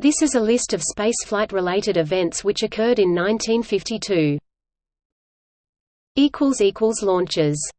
This is a list of spaceflight-related events which occurred in 1952. Launches